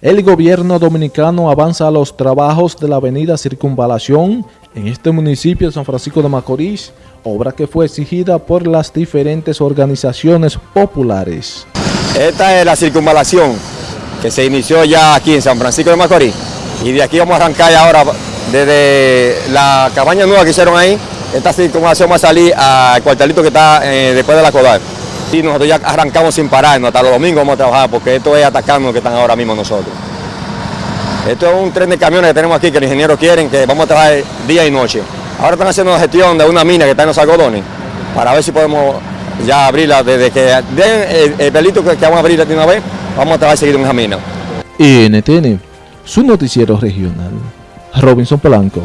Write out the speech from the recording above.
El gobierno dominicano avanza los trabajos de la avenida Circunvalación en este municipio de San Francisco de Macorís, obra que fue exigida por las diferentes organizaciones populares. Esta es la circunvalación que se inició ya aquí en San Francisco de Macorís y de aquí vamos a arrancar ahora desde la cabaña nueva que hicieron ahí, esta circunvalación va a salir al cuartelito que está eh, después de la Codal. Sí, nosotros ya arrancamos sin parar, hasta los domingos vamos a trabajar porque esto es atacando que están ahora mismo nosotros. Esto es un tren de camiones que tenemos aquí que los ingenieros quieren que vamos a trabajar día y noche. Ahora están haciendo la gestión de una mina que está en los algodones para ver si podemos ya abrirla desde que den el, pelito que, vamos a abrir de una vez, vamos a trabajar seguir en esa mina. NTN, su noticiero regional. Robinson Polanco.